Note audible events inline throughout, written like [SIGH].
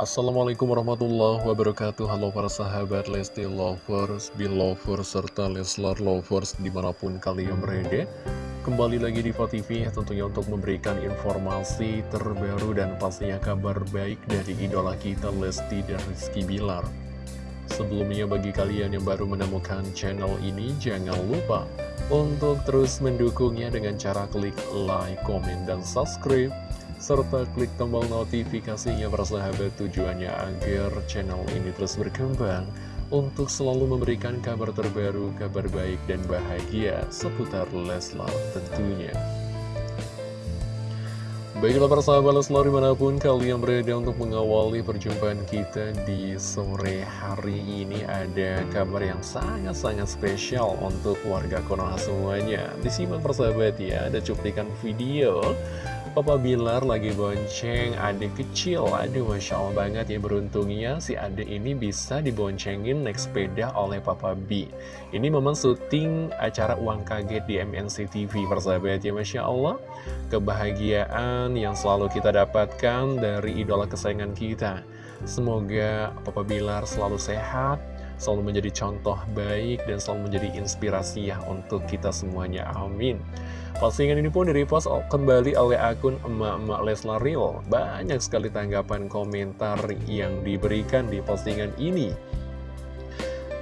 Assalamualaikum warahmatullahi wabarakatuh. Halo para sahabat Lesti Lovers, Belovers, serta Leslar Lovers di mana pun kalian berada. Kembali lagi di TV tentunya untuk memberikan informasi terbaru dan pastinya kabar baik dari idola kita Lesti dan Rizky Bilar. Sebelumnya bagi kalian yang baru menemukan channel ini jangan lupa untuk terus mendukungnya dengan cara klik like, komen, dan subscribe serta klik tombol notifikasinya persahabat tujuannya agar channel ini terus berkembang untuk selalu memberikan kabar terbaru, kabar baik dan bahagia seputar Leslar tentunya. Baiklah persahabat Leslar di mana pun kalian berada untuk mengawali perjumpaan kita di sore hari ini ada kabar yang sangat-sangat spesial untuk warga Konoha semuanya. Disimak persahabat ya, ada cuplikan video Papa Bilar lagi bonceng adik kecil. Aduh Masya Allah banget ya beruntungnya si adik ini bisa diboncengin naik sepeda oleh Papa B. Ini memang syuting acara uang kaget di MNC TV persahabat ya Masya Allah. Kebahagiaan yang selalu kita dapatkan dari idola kesayangan kita. Semoga Papa Bilar selalu sehat Selalu menjadi contoh baik dan selalu menjadi inspirasi ya untuk kita semuanya Amin Postingan ini pun direpost kembali oleh akun emak-emak Leslar Real. Banyak sekali tanggapan komentar yang diberikan di postingan ini.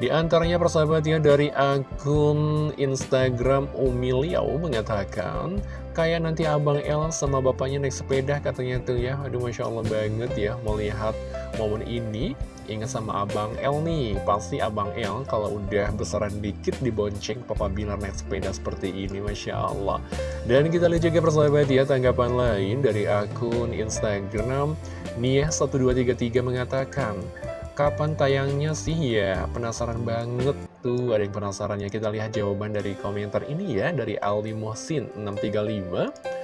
Di antaranya persahabatnya dari akun Instagram Umi Liao mengatakan Kayak nanti Abang El sama bapaknya naik sepeda katanya tuh ya Aduh Masya Allah banget ya melihat momen ini Ingat sama Abang El nih, pasti Abang El kalau udah besaran dikit dibonceng Papa Bilar naik sepeda seperti ini, Masya Allah. Dan kita lihat juga persahabat ya, tanggapan lain dari akun Instagram Nia1233 mengatakan, Kapan tayangnya sih ya? Penasaran banget tuh, ada yang penasaran ya. Kita lihat jawaban dari komentar ini ya, dari Aldi Mohsin 635.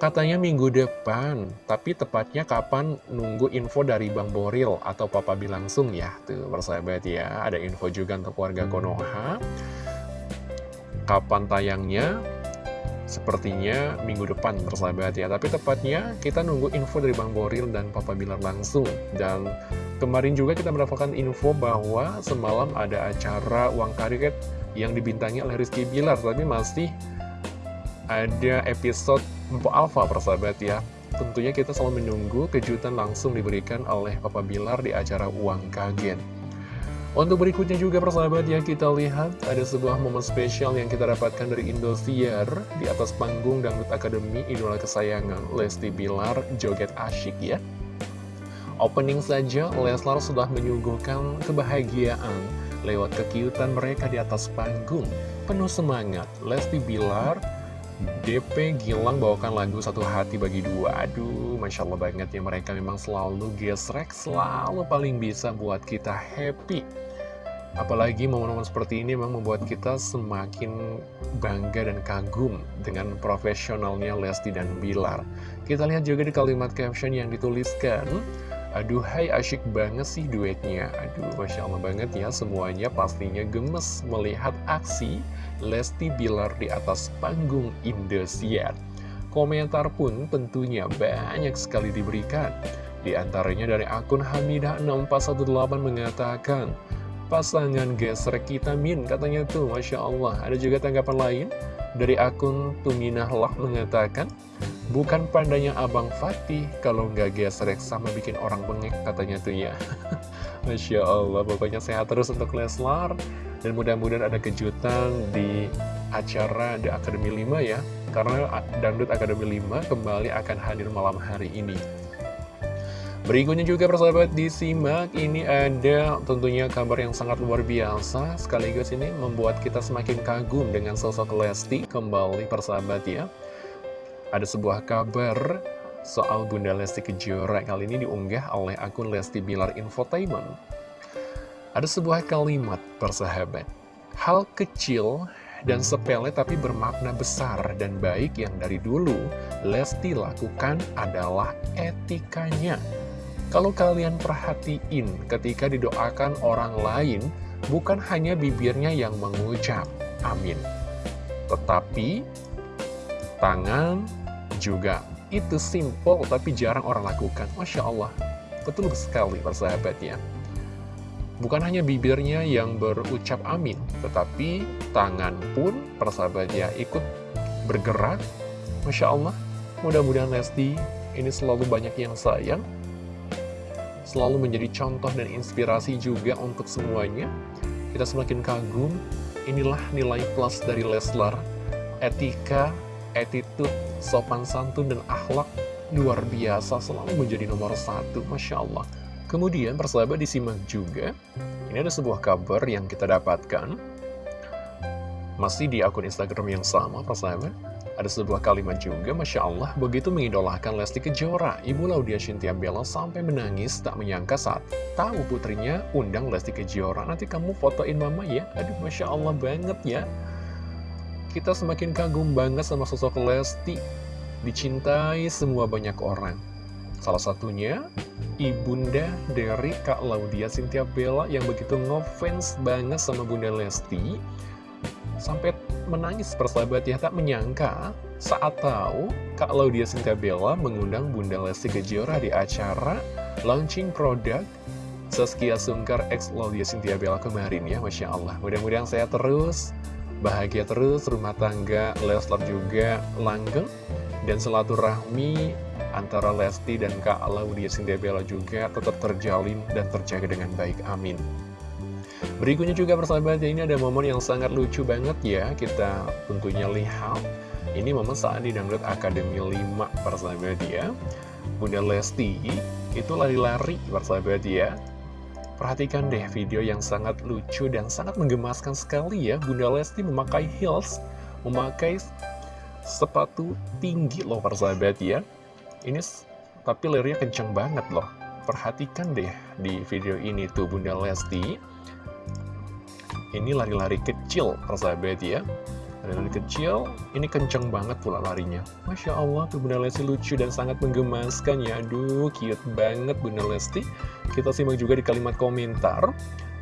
Katanya minggu depan, tapi tepatnya kapan nunggu info dari Bang Boril atau Papa Bi langsung ya. Tuh, persahabat ya, ada info juga untuk warga Konoha. Kapan tayangnya? Sepertinya minggu depan, persahabat ya. Tapi tepatnya kita nunggu info dari Bang Boril dan Papa Bilar langsung. Dan kemarin juga kita mendapatkan info bahwa semalam ada acara uang karet yang dibintangi oleh Rizky Bilar. Tapi masih ada episode Empo Alpha persahabat ya Tentunya kita selalu menunggu kejutan langsung diberikan oleh Papa Bilar di acara Uang Kaget untuk berikutnya juga persahabat ya kita lihat ada sebuah momen spesial yang kita dapatkan dari Indosiar di atas panggung Dangdut Akademi Idola Kesayangan Lesti Bilar joget asyik ya. Opening saja Leslar sudah menyuguhkan kebahagiaan lewat kekiutan mereka di atas panggung. Penuh semangat Lesti Bilar DP Gilang bawakan lagu Satu Hati Bagi Dua Aduh, Masya Allah banget ya Mereka memang selalu gesrek Selalu paling bisa buat kita happy Apalagi momen-momen seperti ini memang membuat kita semakin bangga dan kagum dengan profesionalnya Lesti dan Bilar. Kita lihat juga di kalimat caption yang dituliskan, Aduh hai asyik banget sih duetnya. Aduh Masya Allah banget ya semuanya pastinya gemes melihat aksi Lesti Bilar di atas panggung Indosiar. Komentar pun tentunya banyak sekali diberikan. Di antaranya dari akun Hamidah6418 mengatakan Pasangan gesrek kita min katanya tuh Masya Allah Ada juga tanggapan lain dari akun Tuminahlah mengatakan Bukan pandanya Abang Fatih kalau nggak gesrek sama bikin orang bengek katanya tuh ya. [LAUGHS] Masya Allah, pokoknya sehat terus untuk Leslar. Dan mudah-mudahan ada kejutan di acara The Academy 5 ya. Karena Dangdut Academy 5 kembali akan hadir malam hari ini. Berikutnya juga persahabat disimak, ini ada tentunya kabar yang sangat luar biasa Sekaligus ini membuat kita semakin kagum dengan sosok Lesti kembali persahabat ya ada sebuah kabar soal Bunda Lesti Kejora kali ini diunggah oleh akun Lesti Bilar Infotainment. Ada sebuah kalimat persahabat, hal kecil dan sepele tapi bermakna besar dan baik yang dari dulu Lesti lakukan adalah etikanya. Kalau kalian perhatiin ketika didoakan orang lain, bukan hanya bibirnya yang mengucap, amin. Tetapi, tangan, juga. Itu simple tapi jarang orang lakukan. Masya Allah. Betul sekali persahabat ya. Bukan hanya bibirnya yang berucap amin, tetapi tangan pun persahabat ya ikut bergerak. Masya Allah, mudah-mudahan Lesti ini selalu banyak yang sayang, selalu menjadi contoh dan inspirasi juga untuk semuanya. Kita semakin kagum, inilah nilai plus dari Leslar, etika, attitude, sopan santun, dan akhlak luar biasa selalu menjadi nomor satu, Masya Allah. Kemudian persahabat disimak juga, ini ada sebuah kabar yang kita dapatkan, masih di akun Instagram yang sama persahabat, ada sebuah kalimat juga, Masya Allah, begitu mengidolakan Lesti Kejora, Ibu Laudia Cynthia Bella sampai menangis tak menyangka saat tahu putrinya undang Lesti Kejora. Nanti kamu fotoin mama ya, aduh Masya Allah banget ya. Kita semakin kagum banget sama sosok Lesti, dicintai semua banyak orang. Salah satunya, ibunda dari Kak Laudia Cynthia Bella yang begitu ngefans banget sama Bunda Lesti. Sampai menangis persahabat ya, tak menyangka saat tahu Kak Laudia Cynthia Bella mengundang Bunda Lesti Kejora di acara launching produk Saskia Sungkar X Laudia Cynthia Bella kemarin ya, Masya Allah. Mudah-mudahan saya terus, bahagia terus, rumah tangga Leslar juga langgeng, dan silaturahmi antara Lesti dan Kak Laudia Cynthia Bella juga tetap terjalin dan terjaga dengan baik. Amin. Berikutnya juga persahabat ini ada momen yang sangat lucu banget ya. Kita tentunya lihat. Ini momen saat di Dangdut Akademi 5 persahabat ya. Bunda Lesti itu lari-lari persahabat ya. Perhatikan deh video yang sangat lucu dan sangat menggemaskan sekali ya. Bunda Lesti memakai heels Memakai sepatu tinggi loh persahabat ya. Ini tapi lirnya kenceng banget loh. Perhatikan deh di video ini tuh Bunda Lesti. Ini lari-lari kecil, persahabat ya. Lari-lari kecil, ini kenceng banget pula larinya. Masya Allah tuh Bunda Lesti lucu dan sangat menggemaskan ya. Aduh, cute banget Bunda Lesti. Kita simak juga di kalimat komentar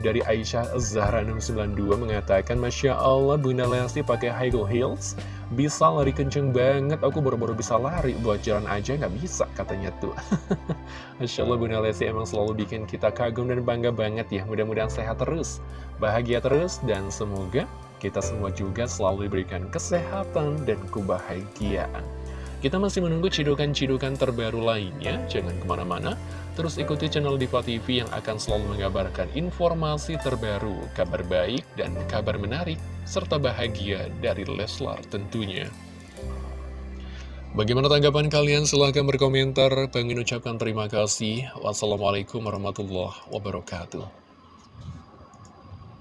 dari Aisyah Zahra 692 mengatakan Masya Allah Bunda Lesti pakai high heels bisa lari kenceng banget. Aku baru-baru bisa lari. Buat jalan aja nggak bisa katanya tuh. [LAUGHS] Masya Allah Bunda Lesti emang selalu bikin kita kagum dan bangga banget ya. Mudah-mudahan sehat terus bahagia terus dan semoga kita semua juga selalu diberikan kesehatan dan kebahagiaan kita masih menunggu cidukan-cidukan terbaru lainnya, jangan ke mana-mana, terus ikuti channel Diva TV yang akan selalu mengabarkan informasi terbaru, kabar baik, dan kabar menarik, serta bahagia dari Leslar tentunya. Bagaimana tanggapan kalian? Silahkan berkomentar. Pengen ucapkan terima kasih. Wassalamualaikum warahmatullahi wabarakatuh.